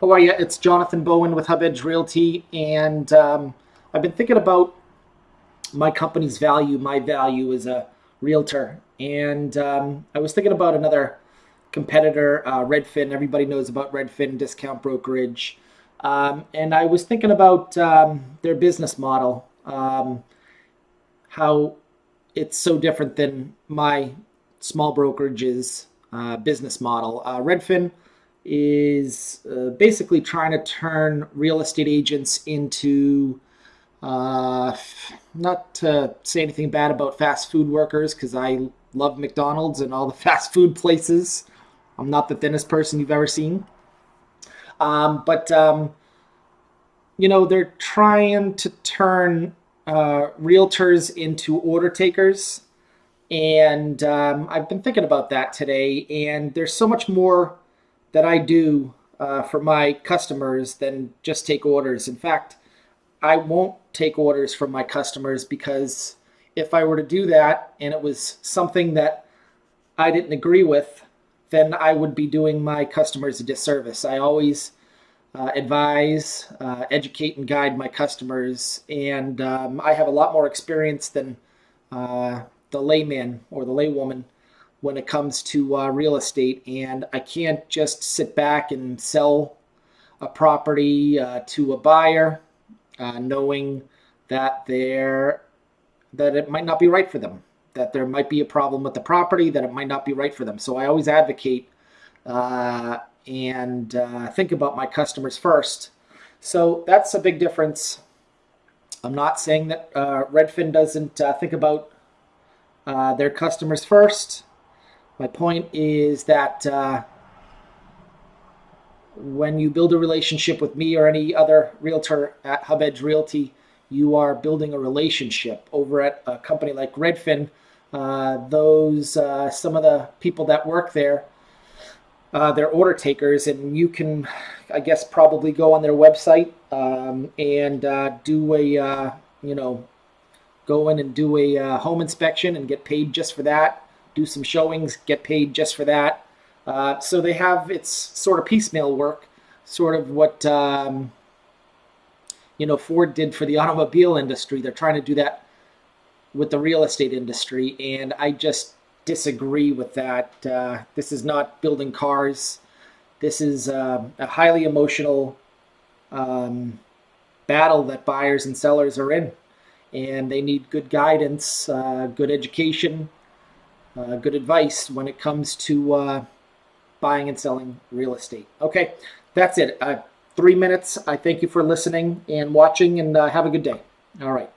How are you? It's Jonathan Bowen with Hub Edge Realty, and um, I've been thinking about my company's value, my value as a realtor, and um, I was thinking about another competitor, uh, Redfin. Everybody knows about Redfin discount brokerage, um, and I was thinking about um, their business model, um, how it's so different than my small brokerage's uh, business model. Uh, Redfin is uh, basically trying to turn real estate agents into uh, not to say anything bad about fast food workers because I love McDonald's and all the fast food places. I'm not the thinnest person you've ever seen. Um, but, um, you know, they're trying to turn uh, realtors into order takers. And um, I've been thinking about that today. And there's so much more that I do uh, for my customers than just take orders. In fact, I won't take orders from my customers because if I were to do that and it was something that I didn't agree with, then I would be doing my customers a disservice. I always uh, advise, uh, educate, and guide my customers, and um, I have a lot more experience than uh, the layman or the laywoman when it comes to uh, real estate. And I can't just sit back and sell a property uh, to a buyer uh, knowing that they're that it might not be right for them, that there might be a problem with the property, that it might not be right for them. So I always advocate uh, and uh, think about my customers first. So that's a big difference. I'm not saying that uh, Redfin doesn't uh, think about uh, their customers first. My point is that uh, when you build a relationship with me or any other realtor at Hub Edge Realty, you are building a relationship. Over at a company like Redfin, uh, those uh, some of the people that work there, uh, they're order takers, and you can, I guess, probably go on their website um, and uh, do a, uh, you know, go in and do a uh, home inspection and get paid just for that do some showings, get paid just for that. Uh, so they have it's sort of piecemeal work, sort of what um, you know Ford did for the automobile industry. They're trying to do that with the real estate industry, and I just disagree with that. Uh, this is not building cars. This is uh, a highly emotional um, battle that buyers and sellers are in, and they need good guidance, uh, good education, uh, good advice when it comes to uh, buying and selling real estate. Okay, that's it. Uh, three minutes. I thank you for listening and watching, and uh, have a good day. All right.